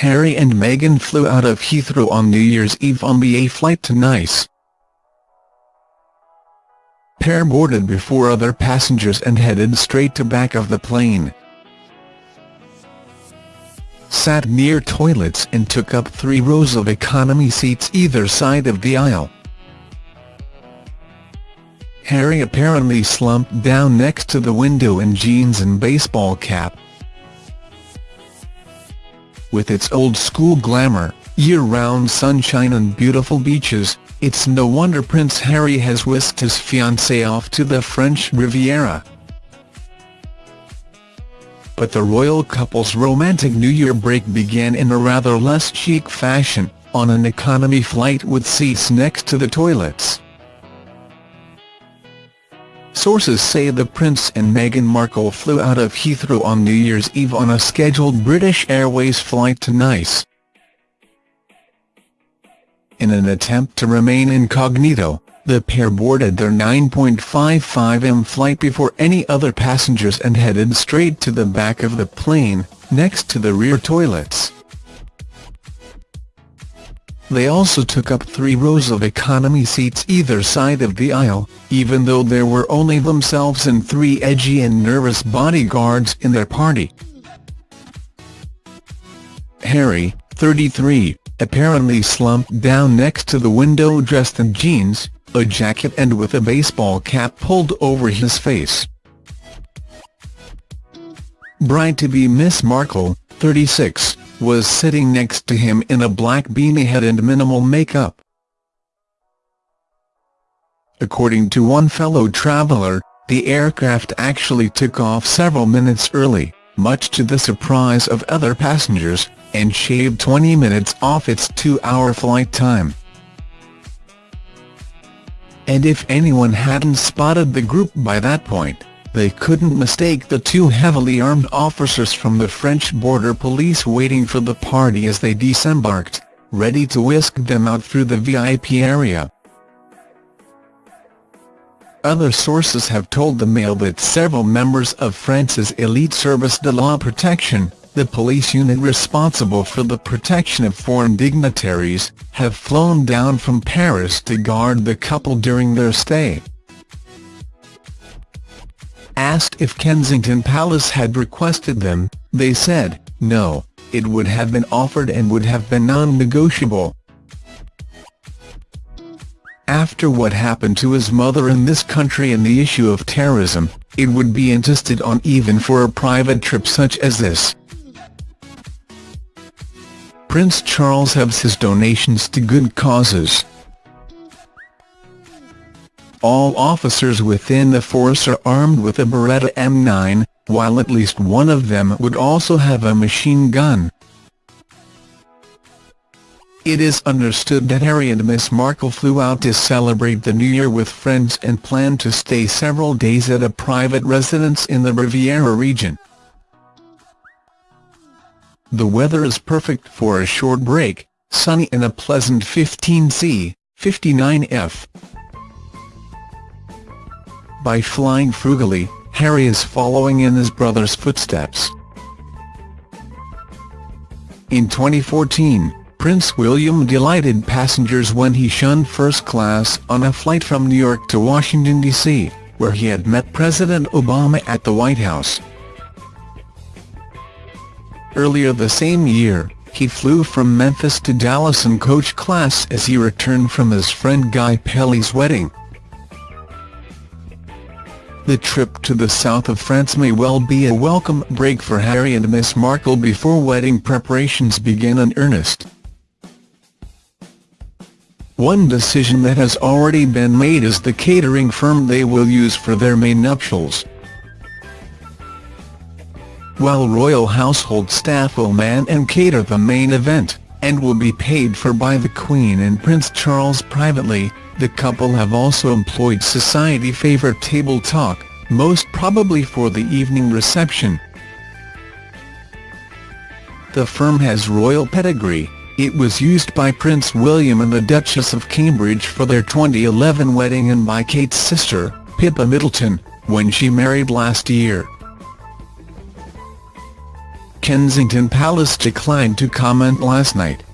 Harry and Meghan flew out of Heathrow on New Year's Eve on the A flight to Nice. Pair boarded before other passengers and headed straight to back of the plane. Sat near toilets and took up three rows of economy seats either side of the aisle. Harry apparently slumped down next to the window in jeans and baseball cap. With its old-school glamour, year-round sunshine and beautiful beaches, it's no wonder Prince Harry has whisked his fiancée off to the French Riviera. But the royal couple's romantic New Year break began in a rather less chic fashion, on an economy flight with seats next to the toilets. Sources say the Prince and Meghan Markle flew out of Heathrow on New Year's Eve on a scheduled British Airways flight to Nice. In an attempt to remain incognito, the pair boarded their 9.55 m flight before any other passengers and headed straight to the back of the plane, next to the rear toilets. They also took up three rows of economy seats either side of the aisle, even though there were only themselves and three edgy and nervous bodyguards in their party. Harry, 33, apparently slumped down next to the window dressed in jeans, a jacket and with a baseball cap pulled over his face. Bride-to-be Miss Markle, 36, was sitting next to him in a black beanie head and minimal makeup. According to one fellow traveller, the aircraft actually took off several minutes early, much to the surprise of other passengers, and shaved 20 minutes off its two-hour flight time. And if anyone hadn't spotted the group by that point, they couldn't mistake the two heavily armed officers from the French border police waiting for the party as they disembarked, ready to whisk them out through the VIP area. Other sources have told the Mail that several members of France's elite service de la protection, the police unit responsible for the protection of foreign dignitaries, have flown down from Paris to guard the couple during their stay. Asked if Kensington Palace had requested them, they said, no, it would have been offered and would have been non-negotiable. After what happened to his mother in this country and the issue of terrorism, it would be insisted on even for a private trip such as this. Prince Charles has his donations to good causes. All officers within the force are armed with a Beretta M9, while at least one of them would also have a machine gun. It is understood that Harry and Miss Markle flew out to celebrate the New Year with friends and plan to stay several days at a private residence in the Riviera region. The weather is perfect for a short break, sunny and a pleasant 15C, 59F. By flying frugally, Harry is following in his brother's footsteps. In 2014, Prince William delighted passengers when he shunned first class on a flight from New York to Washington, D.C., where he had met President Obama at the White House. Earlier the same year, he flew from Memphis to Dallas in coach class as he returned from his friend Guy Pelly's wedding. The trip to the south of France may well be a welcome break for Harry and Miss Markle before wedding preparations begin in earnest. One decision that has already been made is the catering firm they will use for their main nuptials while royal household staff will man and cater the main event, and will be paid for by the Queen and Prince Charles privately, the couple have also employed society favourite Table Talk, most probably for the evening reception. The firm has royal pedigree, it was used by Prince William and the Duchess of Cambridge for their 2011 wedding and by Kate's sister, Pippa Middleton, when she married last year. Kensington Palace declined to comment last night.